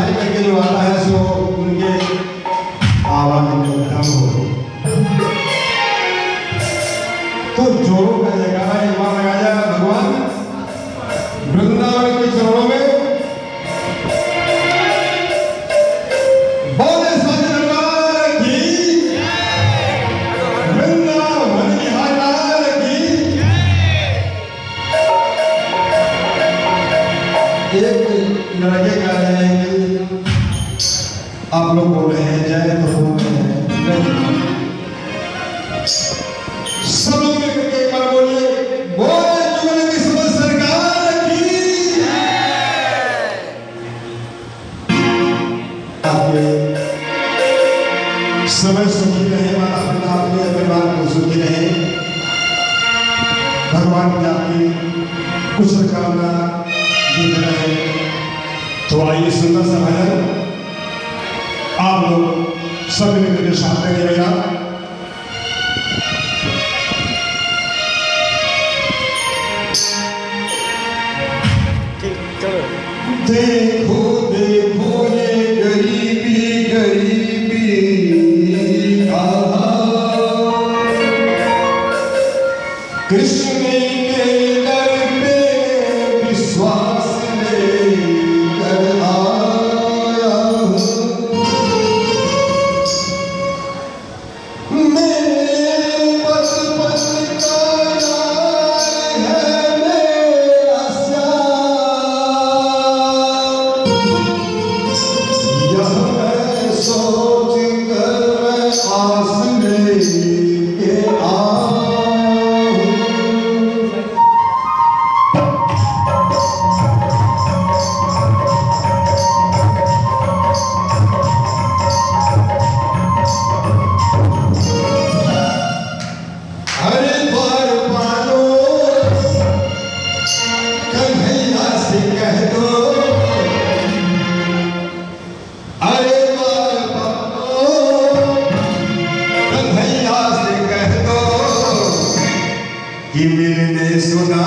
सिलाई करके जो आता है, सो उनके आवाज़ कम हो तो जोरों का जयकारा एक बार लगाया जाए, भगवान। वृंदावन के चरणों में। सजनलाल की लोग बोल हैं जय तो हैं। सरकार समय सुखी रहे अपने परिवार को सुखी रहे। भगवान की आपकी कुशल कामना रहे तो आइए सुंदर सा भजन। लोग सब मिलकर के साथ में रहेगा देखो देखो मिलने सुना